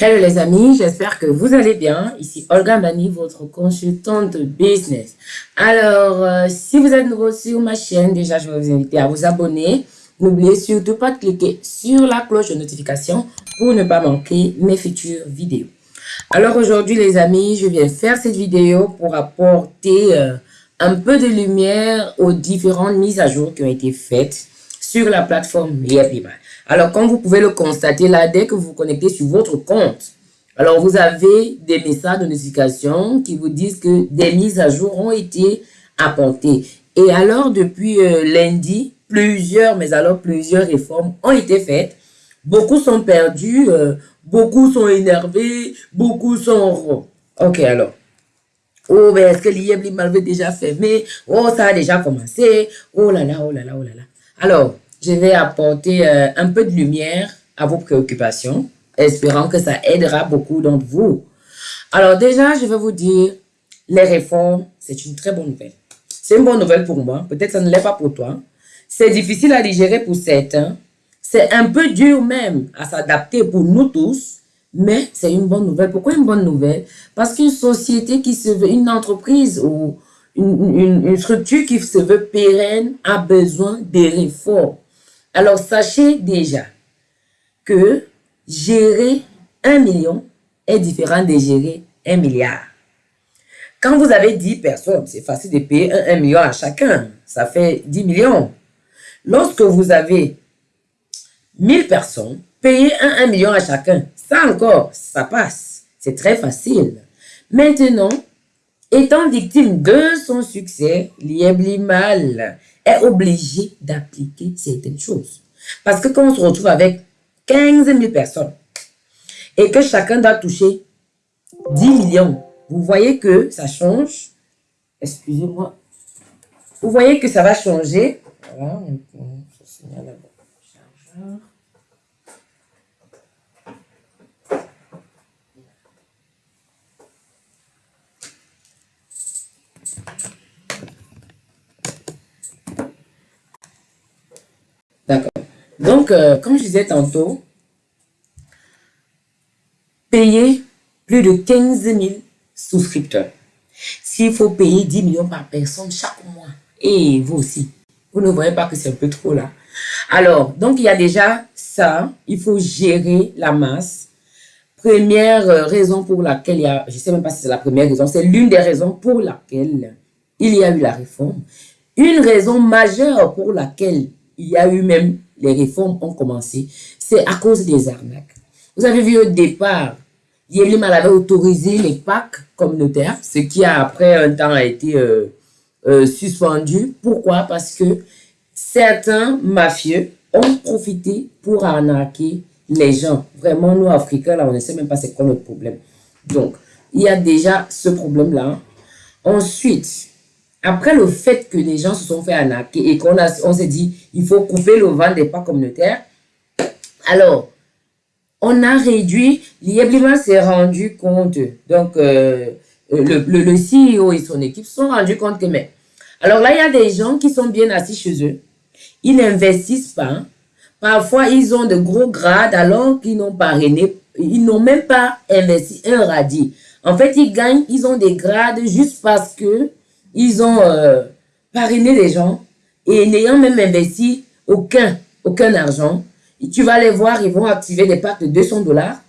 Hello les amis, j'espère que vous allez bien. Ici Olga Mani, votre consultante business. Alors, euh, si vous êtes nouveau sur ma chaîne, déjà je vais vous inviter à vous abonner. N'oubliez surtout pas de cliquer sur la cloche de notification pour ne pas manquer mes futures vidéos. Alors aujourd'hui les amis, je viens faire cette vidéo pour apporter euh, un peu de lumière aux différentes mises à jour qui ont été faites sur la plateforme Liabiba. Alors, comme vous pouvez le constater là, dès que vous vous connectez sur votre compte, alors vous avez des messages de notification qui vous disent que des mises à jour ont été apportées. Et alors, depuis euh, lundi, plusieurs, mais alors plusieurs réformes ont été faites. Beaucoup sont perdus, euh, beaucoup sont énervés, beaucoup sont... Ok, alors. Oh, mais est-ce que l'IEB avait déjà fermé? Oh, ça a déjà commencé. Oh là là, oh là là, oh là là. Alors, je vais apporter euh, un peu de lumière à vos préoccupations, espérant que ça aidera beaucoup d'entre vous. Alors déjà, je vais vous dire, les réformes, c'est une très bonne nouvelle. C'est une bonne nouvelle pour moi, peut-être ça ne l'est pas pour toi. C'est difficile à digérer pour certains. C'est un peu dur même à s'adapter pour nous tous, mais c'est une bonne nouvelle. Pourquoi une bonne nouvelle? Parce qu'une société qui se veut, une entreprise ou une, une structure qui se veut pérenne a besoin des réformes. Alors, sachez déjà que gérer un million est différent de gérer un milliard. Quand vous avez 10 personnes, c'est facile de payer un, million à chacun. Ça fait 10 millions. Lorsque vous avez 1000 personnes, payer un, million à chacun, ça encore, ça passe. C'est très facile. Maintenant, étant victime de son succès, mal obligé d'appliquer certaines choses. Parce que quand on se retrouve avec 15 000 personnes et que chacun doit toucher 10 millions, vous voyez que ça change. Excusez-moi. Vous voyez que ça va changer. D'accord. Donc, euh, comme je disais tantôt, payer plus de 15 000 souscripteurs. S'il faut payer 10 millions par personne chaque mois, et vous aussi, vous ne voyez pas que c'est un peu trop là. Alors, donc il y a déjà ça, il faut gérer la masse. Première euh, raison pour laquelle il y a, je ne sais même pas si c'est la première raison, c'est l'une des raisons pour laquelle il y a eu la réforme. Une raison majeure pour laquelle il y a eu même, les réformes ont commencé, c'est à cause des arnaques. Vous avez vu au départ, Yélimal avait autorisé les packs communautaires, ce qui a après un temps a été euh, euh, suspendu. Pourquoi? Parce que certains mafieux ont profité pour arnaquer les gens. Vraiment, nous, Africains, là, on ne sait même pas c'est quoi notre problème. Donc, il y a déjà ce problème-là. Ensuite, après le fait que les gens se sont fait arnaquer et qu'on on s'est dit, il faut couper le vent des pas communautaires, alors, on a réduit, l'IEBLIMA s'est rendu compte, donc euh, le, le, CEO et son équipe sont rendus compte que, mais, alors là, il y a des gens qui sont bien assis chez eux, ils n'investissent pas, parfois ils ont de gros grades alors qu'ils n'ont pas réné, ils n'ont même pas investi un radis. En fait, ils gagnent, ils ont des grades juste parce que ils ont euh, parrainé les gens et n'ayant même investi aucun, aucun argent, tu vas les voir, ils vont activer des packs de 200 dollars.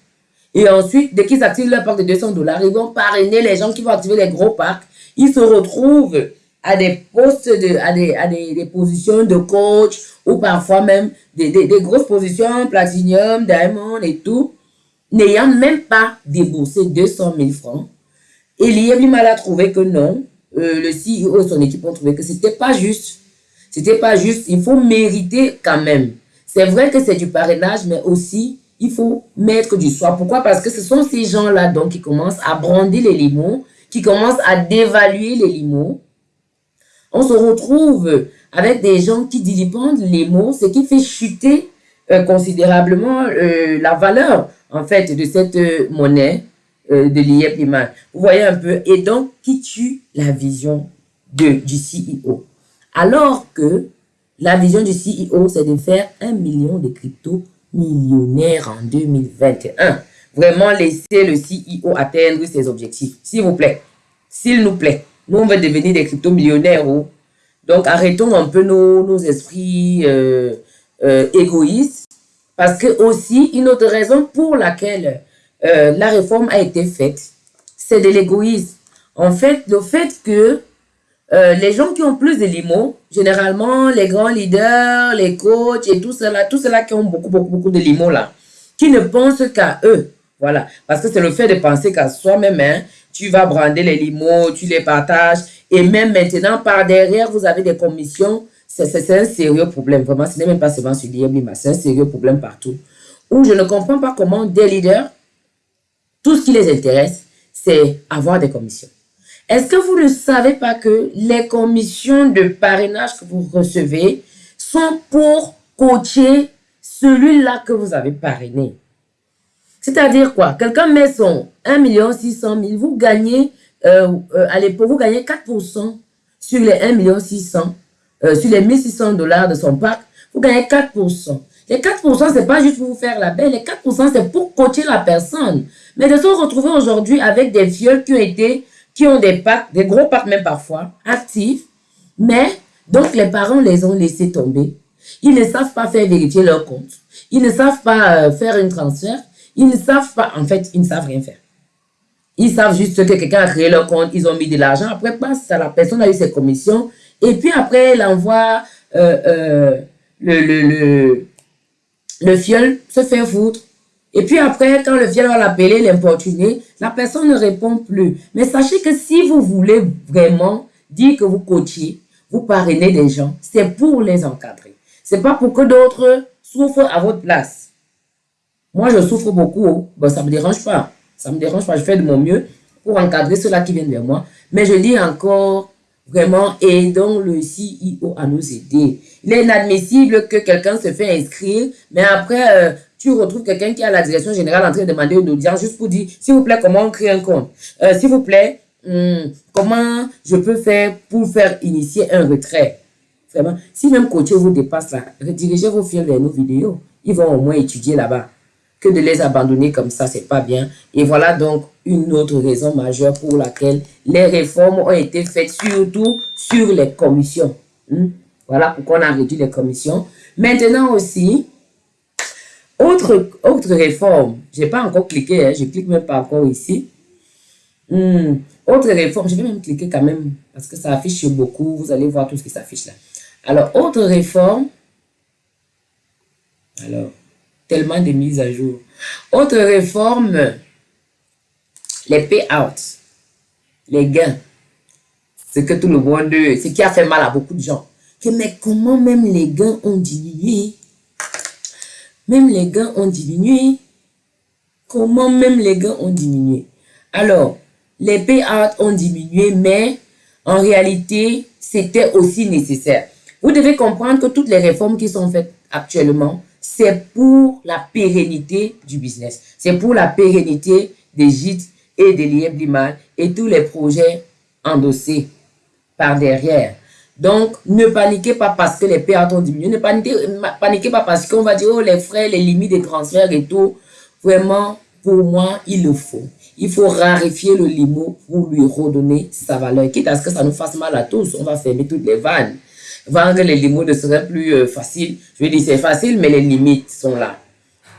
Et ensuite, dès qu'ils activent leur pack de 200 dollars, ils vont parrainer les gens qui vont activer les gros packs. Ils se retrouvent à des postes, de, à, des, à des, positions de coach ou parfois même des, des, grosses positions, platinum, diamond et tout, n'ayant même pas déboursé 200 000 francs. Et l'IM a trouvé que non, euh, le CEO et son équipe ont trouvé que c'était pas juste. C'était pas juste. Il faut mériter quand même. C'est vrai que c'est du parrainage, mais aussi, il faut mettre du soi. Pourquoi? Parce que ce sont ces gens-là donc qui commencent à brander les limons, qui commencent à dévaluer les limons. On se retrouve avec des gens qui dilipendent les mots, ce qui fait chuter euh, considérablement euh, la valeur, en fait, de cette monnaie euh, de l'IEP Vous voyez un peu, et donc qui tue la vision de, du CEO. Alors que la vision du CEO, c'est de faire un million de crypto millionnaires en 2021. vraiment laisser le CEO atteindre ses objectifs. S'il vous plaît. S'il nous plaît. Nous, on veut devenir des crypto-millionnaires. Oh. Donc, arrêtons un peu nos, nos esprits euh, euh, égoïstes. Parce que aussi, une autre raison pour laquelle euh, la réforme a été faite, c'est de l'égoïsme. En fait, le fait que les gens qui ont plus de limo, généralement les grands leaders, les coachs et tout cela, tout cela qui ont beaucoup, beaucoup, beaucoup de limo là, qui ne pensent qu'à eux. Voilà. Parce que c'est le fait de penser qu'à soi-même, hein, tu vas brander les limos, tu les partages. Et même maintenant, par derrière, vous avez des commissions. C'est un sérieux problème. Vraiment, ce n'est même pas seulement sur l'IMLIMA, c'est un sérieux problème partout. Où je ne comprends pas comment des leaders, les intéresse, c'est avoir des commissions. Est-ce que vous ne savez pas que les commissions de parrainage que vous recevez sont pour coacher celui-là que vous avez parrainé? C'est-à-dire quoi? Quelqu'un met son 1 600 000, vous gagnez, euh, euh, à l'époque, vous gagnez 4% sur les 1 600 euh, sur les 1600 dollars de son pack, vous gagnez 4%. Les 4%, c'est pas juste pour vous faire la belle, les 4%, c'est pour coacher la personne. Mais de se retrouver aujourd'hui avec des vieux qui ont été, qui ont des packs, des gros packs même parfois, actifs, mais donc les parents les ont laissés tomber. Ils ne savent pas faire vérifier leur compte. Ils ne savent pas faire une transfert. Ils ne savent pas, en fait, ils ne savent rien faire. Ils savent juste que quelqu'un a créé leur compte, ils ont mis de l'argent. Après, passe, la personne a eu ses commissions. Et puis après, elle envoie euh, euh, le, le, le fiole se faire foutre. Et puis après, quand le fiole va l'appeler, l'importuner, la personne ne répond plus. Mais sachez que si vous voulez vraiment dire que vous coachez, vous parrainez des gens, c'est pour les encadrer. C'est pas pour que d'autres souffrent à votre place. Moi, je souffre beaucoup. Bon, ça me dérange pas. Ça me dérange pas. Je fais de mon mieux pour encadrer ceux-là qui viennent vers moi. Mais je dis encore, vraiment, aidons le CEO à nous aider. Il est inadmissible que quelqu'un se fait inscrire, mais après, euh, tu retrouves quelqu'un qui est à la direction générale en train de demander une audience juste pour dire, s'il vous plaît, comment on crée un compte? Euh, S'il vous plaît, hmm, comment je peux faire pour faire initier un retrait? Vraiment, si même coacher vous dépasse là, redirigez vos filles vers nos vidéos. Ils vont au moins étudier là-bas que de les abandonner comme ça, c'est pas bien. Et voilà donc une autre raison majeure pour laquelle les réformes ont été faites, surtout sur les commissions. Hmm? Voilà pourquoi on a réduit les commissions. Maintenant aussi, autre, autre réforme, je n'ai pas encore cliqué, hein, je clique même pas encore ici. Hmm. Autre réforme, je vais même cliquer quand même, parce que ça affiche beaucoup, vous allez voir tout ce qui s'affiche là. Alors, autre réforme, alors, tellement de mises à jour. Autre réforme, les payouts, les gains. C'est que tout le monde, ce qui a fait mal à beaucoup de gens. mais comment même les gains ont diminué? Même les gains ont diminué. Comment même les gains ont diminué? Alors, les payouts ont diminué, mais en réalité, c'était aussi nécessaire. Vous devez comprendre que toutes les réformes qui sont faites actuellement, c'est pour la pérennité du business. C'est pour la pérennité des gîtes et des liens et tous les projets endossés par derrière. Donc, ne paniquez pas parce que les pertes ont diminué. Ne paniquez, paniquez pas parce qu'on va dire, oh, les frais, les limites de transfert et tout. Vraiment, pour moi, il le faut. Il faut raréfier le limo pour lui redonner sa valeur. Quitte à ce que ça nous fasse mal à tous, on va fermer toutes les vannes. Vendre les limites ne serait plus euh, facile. Je veux dire, c'est facile, mais les limites sont là.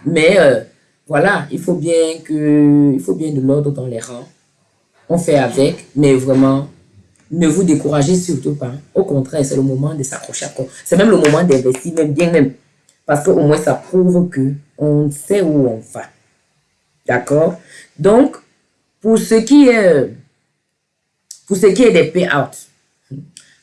Mais euh, voilà, il faut bien que, il faut bien de l'ordre dans les rangs. On fait avec, mais vraiment, ne vous découragez surtout pas. Au contraire, c'est le moment de s'accrocher à. C'est même le moment d'investir, même bien même. Parce qu'au moins, ça prouve que on sait où on va. D'accord? Donc, pour ce qui est, pour ce qui est des payouts,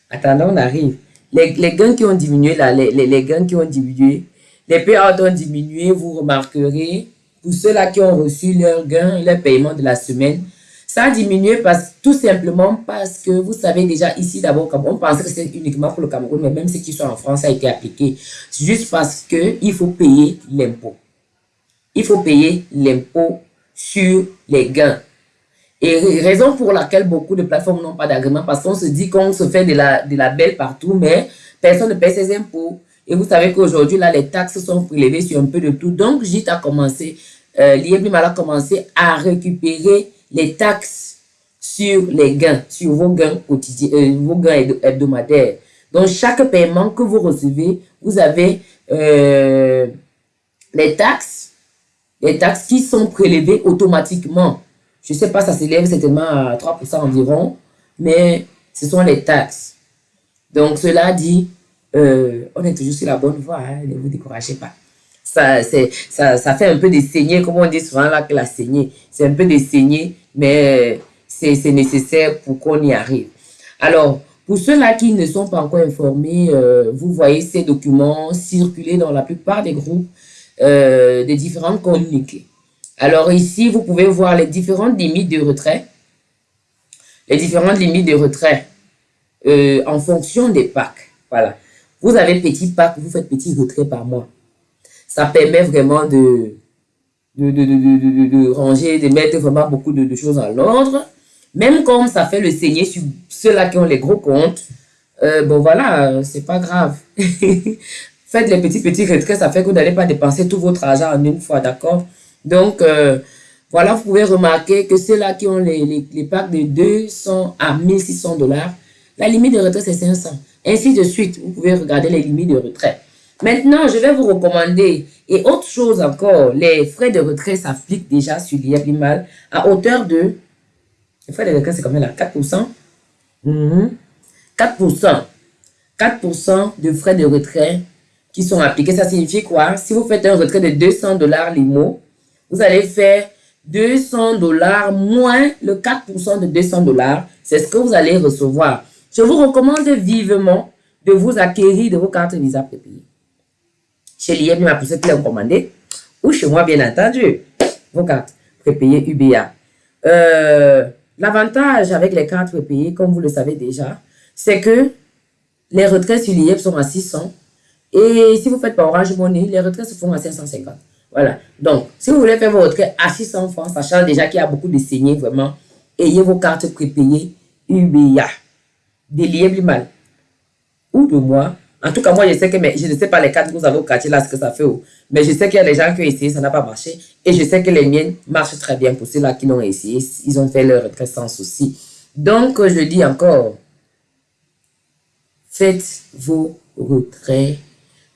attendons, on arrive les, les, gains qui ont diminué, là, les, les, les gains qui ont diminué, les payouts ont diminué, vous remarquerez, pour ceux-là qui ont reçu leur gain, leur paiement de la semaine, ça a diminué parce, tout simplement parce que vous savez déjà ici d'abord, on pensait que c'était uniquement pour le Cameroun, mais même ceux qui sont en France, ça a été appliqué. Juste parce qu'il faut payer l'impôt. Il faut payer l'impôt sur les gains. Et raison pour laquelle beaucoup de plateformes n'ont pas d'agrément, parce qu'on se dit qu'on se fait de la, de la belle partout, mais personne ne paie ses impôts. Et vous savez qu'aujourd'hui, là, les taxes sont prélevées sur un peu de tout. Donc, JIT a commencé euh, l'IEBLIMAL a commencé à récupérer les taxes sur les gains, sur vos gains quotidiens, euh, vos gains hebdomadaires. Donc, chaque paiement que vous recevez, vous avez euh, les taxes, les taxes qui sont prélevées automatiquement. Je ne sais pas, ça s'élève certainement à 3% environ, mais ce sont les taxes. Donc, cela dit, euh, on est toujours sur la bonne voie, hein, ne vous découragez pas. Ça, ça, ça fait un peu des saignées, comme on dit souvent là que la saignée. C'est un peu des saignées, mais c'est nécessaire pour qu'on y arrive. Alors, pour ceux-là qui ne sont pas encore informés, euh, vous voyez ces documents circuler dans la plupart des groupes euh, des différents communiqués. Alors ici, vous pouvez voir les différentes limites de retrait. Les différentes limites de retrait euh, en fonction des packs. Voilà. Vous avez petit pack, vous faites petit retrait par mois. Ça permet vraiment de, de, ranger, de mettre vraiment beaucoup de, choses en ordre. Même comme ça fait le saigner sur ceux-là qui ont les gros comptes, euh, bon voilà, c'est pas grave. Faites les petits petits retraits, ça fait que vous n'allez pas dépenser tout votre argent en une fois, d'accord? Donc, euh, voilà, vous pouvez remarquer que ceux-là qui ont les, packs de 200 à 1600 dollars, la limite de retrait, c'est 500. Ainsi de suite, vous pouvez regarder les limites de retrait. Maintenant, je vais vous recommander, et autre chose encore, les frais de retrait s'appliquent déjà sur l'IEP à hauteur de les frais de retrait, c'est combien là? 4% 4%. 4% de frais de retrait qui sont appliqués. Ça signifie quoi? Si vous faites un retrait de 200 dollars l'IMO, vous allez faire 200 dollars moins le 4% de 200 dollars. C'est ce que vous allez recevoir. Je vous recommande vivement de vous acquérir de vos cartes Visa prépayées. Chez pour ceux qui l'ont commandé, ou chez moi, bien entendu, vos cartes prépayées UBA. Euh, L'avantage avec les cartes prépayées, comme vous le savez déjà, c'est que les retraits sur l'IEP sont à 600. Et si vous faites par Orange Money, les retraits se font à 550. Voilà. Donc, si vous voulez faire vos retraits à 600 francs, sachant déjà qu'il y a beaucoup de saignées, vraiment, ayez vos cartes prépayées UBA. Des l'IEP mal. Ou de moi, en tout cas, moi, je sais que, mais je ne sais pas les cartes que vous avez au là, ce que ça fait. Mais je sais qu'il y a des gens qui ont essayé, ça n'a pas marché. Et je sais que les miennes marchent très bien pour ceux-là qui l'ont essayé. Ils ont fait leur retrait sans souci. Donc, je dis encore, faites vos retraits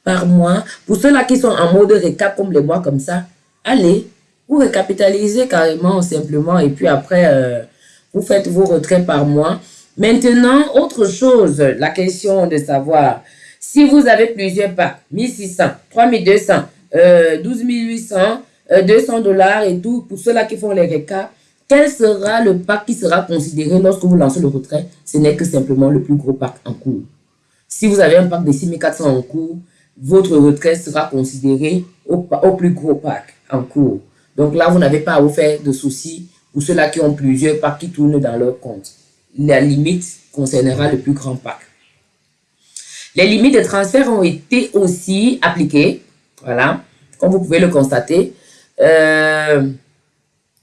par mois. Pour ceux-là qui sont en mode récap comme les mois comme ça, allez, vous récapitalisez carrément, simplement. Et puis après, euh, vous faites vos retraits par mois. Maintenant, autre chose, la question de savoir si vous avez plusieurs packs, 1600, 3200, euh, 12 800, 200 dollars et tout, pour ceux-là qui font les recaps, quel sera le pack qui sera considéré lorsque vous lancez le retrait? Ce n'est que simplement le plus gros pack en cours. Si vous avez un pack de 6400 en cours, votre retrait sera considéré au, plus gros pack en cours. Donc là, vous n'avez pas à vous faire de soucis pour ceux-là qui ont plusieurs packs qui tournent dans leur compte. La limite concernera le plus grand pack. Les limites de transfert ont été aussi appliquées. Voilà, comme vous pouvez le constater. Euh,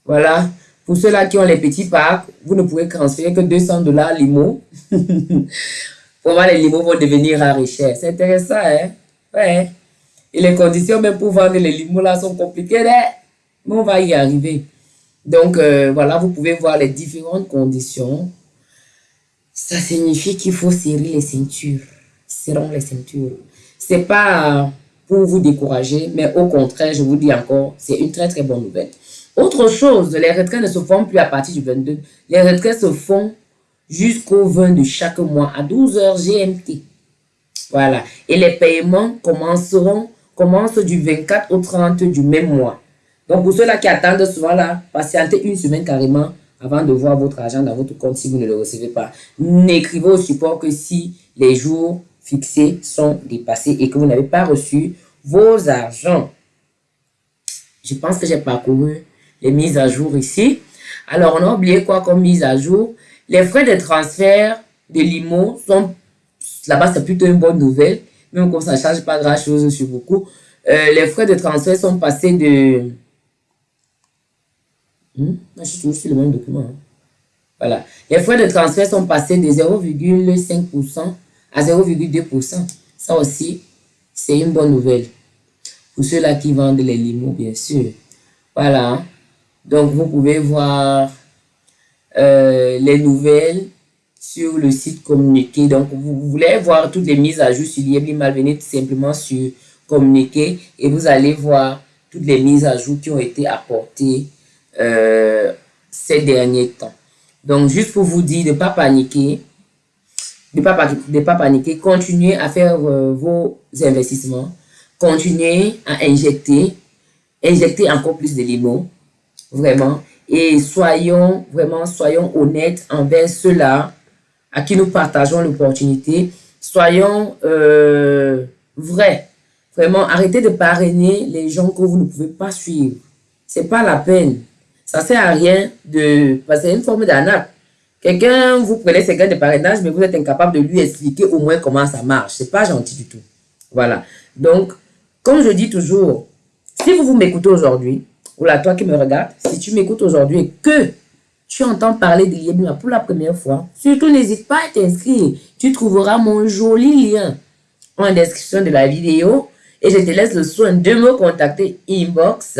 voilà, pour ceux-là qui ont les petits packs, vous ne pouvez transférer que 200 dollars limo. Vraiment, les limos vont devenir et chers. C'est intéressant, hein? Ouais. Et les conditions même pour vendre les limos là sont compliquées, mais on va y arriver. Donc, euh, voilà, vous pouvez voir les différentes conditions. Ça signifie qu'il faut serrer les ceintures seront les ceintures. C'est pas pour vous décourager, mais au contraire, je vous dis encore, c'est une très très bonne nouvelle. Autre chose, les retraits ne se font plus à partir du 22. Les retraits se font jusqu'au 20 de chaque mois à 12 heures GMT. Voilà. Et les paiements commenceront, commencent du 24 au 30 du même mois. Donc, pour ceux-là qui attendent souvent là, patientez une semaine carrément avant de voir votre argent dans votre compte si vous ne le recevez pas. N'écrivez au support que si les jours fixés sont dépassés et que vous n'avez pas reçu vos argents. Je pense que j'ai parcouru les mises à jour ici. Alors, on a oublié quoi comme mise à jour? Les frais de transfert de l'IMO sont, là-bas, c'est plutôt une bonne nouvelle, même comme ça ne change pas grand-chose sur beaucoup. Euh, les frais de transfert sont passés de... Hmm? Je suis sur le même document. Hein. Voilà. Les frais de transfert sont passés de 0,5% à 0,2%. Ça aussi, c'est une bonne nouvelle. Pour ceux-là qui vendent les limos, bien sûr. Voilà. Donc, vous pouvez voir euh, les nouvelles sur le site communiqué. Donc, vous voulez voir toutes les mises à jour sur l'IEBLIMAL, venez tout simplement sur communiqué et vous allez voir toutes les mises à jour qui ont été apportées euh, ces derniers temps. Donc, juste pour vous dire de ne pas paniquer, de ne pas, de pas paniquer, continuez à faire euh, vos investissements, continuez à injecter, injecter encore plus de limons, vraiment, et soyons vraiment, soyons honnêtes envers ceux-là à qui nous partageons l'opportunité. Soyons euh, vrais. Vraiment, arrêtez de parrainer les gens que vous ne pouvez pas suivre. C'est pas la peine. Ça sert à rien de... C'est une forme d'arnaque. Quelqu'un, vous prenez ses gains de parrainage, mais vous êtes incapable de lui expliquer au moins comment ça marche. C'est pas gentil du tout. Voilà. Donc, comme je dis toujours, si vous, vous m'écoutez aujourd'hui, ou là, toi qui me regardes, si tu m'écoutes aujourd'hui que tu entends parler de l'IEBIMA pour la première fois, surtout n'hésite pas à t'inscrire. Tu trouveras mon joli lien en description de la vidéo et je te laisse le soin de me contacter inbox.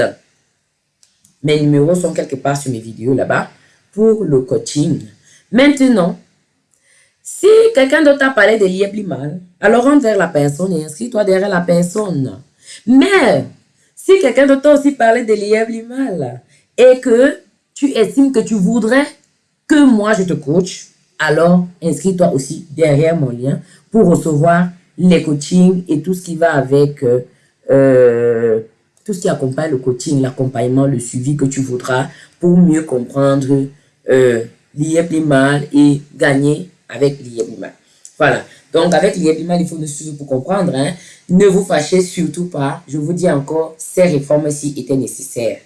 Mes numéros sont quelque part sur mes vidéos là-bas pour le coaching. Maintenant, si quelqu'un d'autre t'a parlé de l'IEBLIMAL, alors rentre vers la personne et inscris-toi derrière la personne. Mais, si quelqu'un d'autre t'a aussi parlé de l'IEBLIMAL et que tu estimes que tu voudrais que moi je te coach, alors inscris-toi aussi derrière mon lien pour recevoir les coachings et tout ce qui va avec, euh, euh, tout ce qui accompagne le coaching, l'accompagnement, le suivi que tu voudras pour mieux comprendre euh, mal et gagner avec mal. Voilà. Donc, avec mal, il faut nous suivre pour comprendre. Hein. Ne vous fâchez surtout pas. Je vous dis encore, ces réformes-ci étaient nécessaires.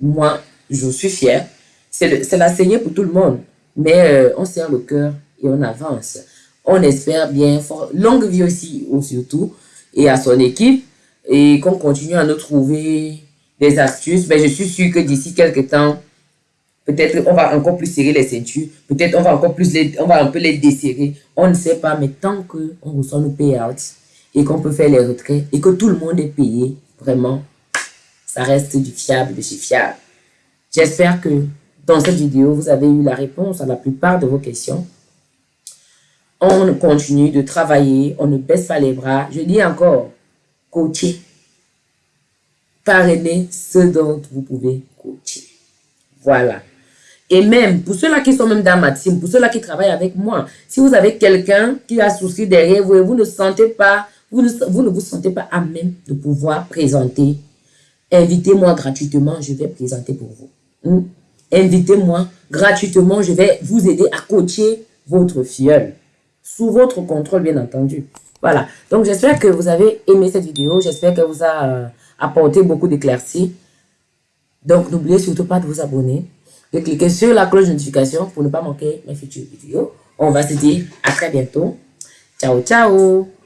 Moi, je suis fier. C'est la saignée pour tout le monde. Mais euh, on serre le cœur et on avance. On espère bien, longue vie aussi, surtout, et à son équipe. Et qu'on continue à nous trouver des astuces. Mais je suis sûr que d'ici quelques temps, peut-être on va encore plus serrer les ceintures. Peut-être on va encore plus les, on va un peu les desserrer. On ne sait pas, mais tant qu'on reçoit nos payouts et qu'on peut faire les retraits et que tout le monde est payé, vraiment, ça reste du fiable de chez fiable. J'espère que dans cette vidéo, vous avez eu la réponse à la plupart de vos questions. On continue de travailler, on ne baisse pas les bras. Je dis encore, coacher. Parrainer ce dont vous pouvez coacher. Voilà. Et même, pour ceux-là qui sont même dans ma team, pour ceux-là qui travaillent avec moi, si vous avez quelqu'un qui a souci derrière vous et vous ne sentez pas, vous ne, vous ne vous sentez pas à même de pouvoir présenter, invitez-moi gratuitement, je vais présenter pour vous. Invitez-moi gratuitement. Je vais vous aider à coacher votre filleul. Sous votre contrôle, bien entendu. Voilà. Donc, j'espère que vous avez aimé cette vidéo. J'espère qu'elle vous a euh, apporté beaucoup d'éclaircies. Donc, n'oubliez surtout pas de vous abonner, de cliquer sur la cloche de notification pour ne pas manquer mes futures vidéos. On va se dire à très bientôt. Ciao, ciao